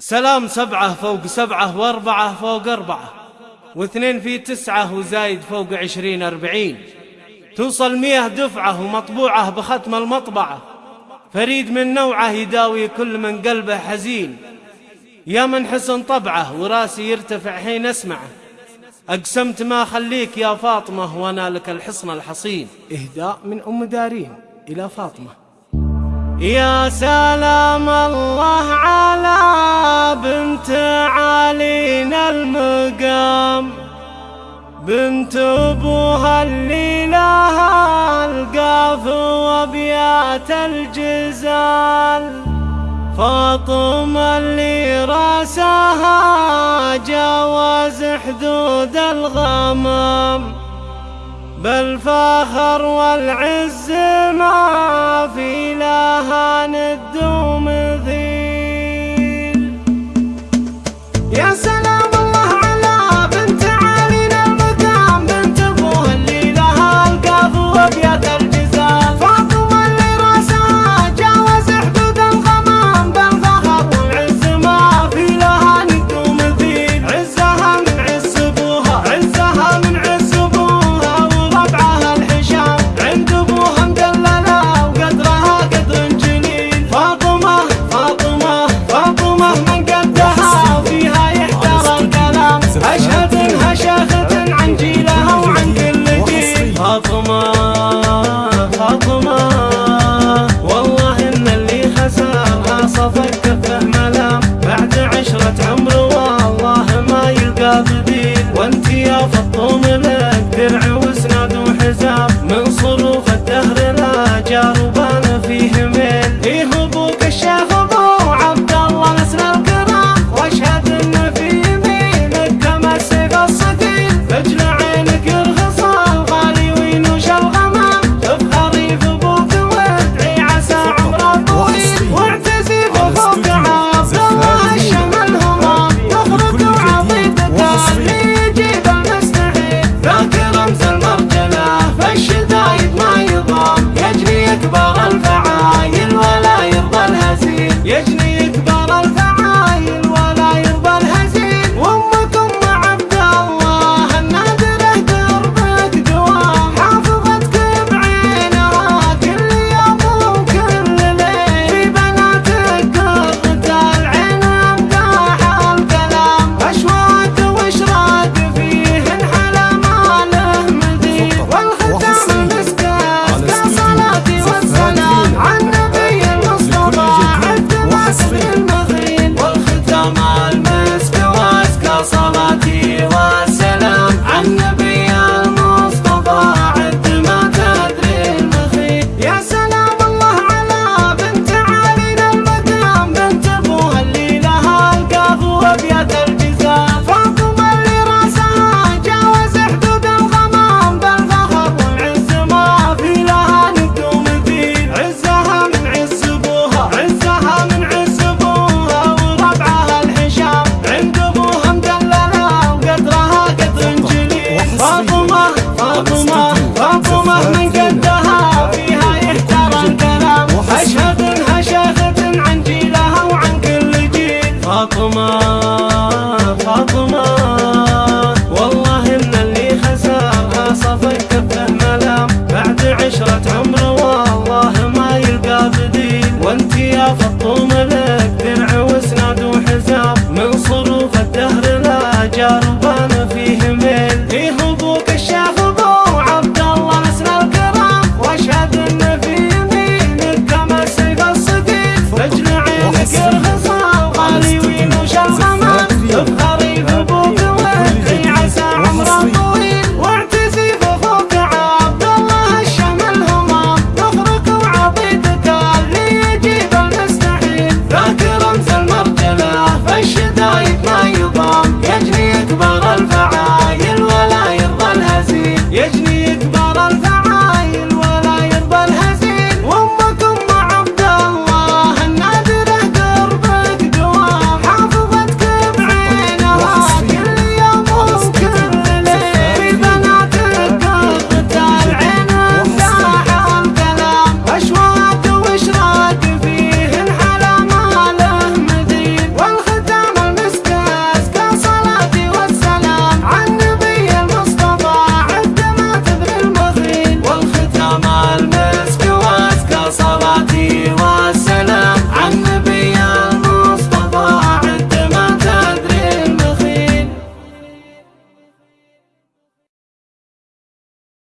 سلام سبعة فوق سبعة وأربعة فوق أربعة واثنين في تسعة وزايد فوق عشرين أربعين. توصل مية دفعة ومطبوعة بختم المطبعة. فريد من نوعه يداوي كل من قلبه حزين. يا من حسن طبعه وراسي يرتفع حين أسمعه. أقسمت ما أخليك يا فاطمة وأنا لك الحصن الحصين. إهداء من أم دارين إلى فاطمة. يا سلام الله على بنت أبوها اللي لها القاف وابيات الجزال. فاطمة اللي راسها جاوز حدود الغمام. بالفخر والعز ما في لها ندوم من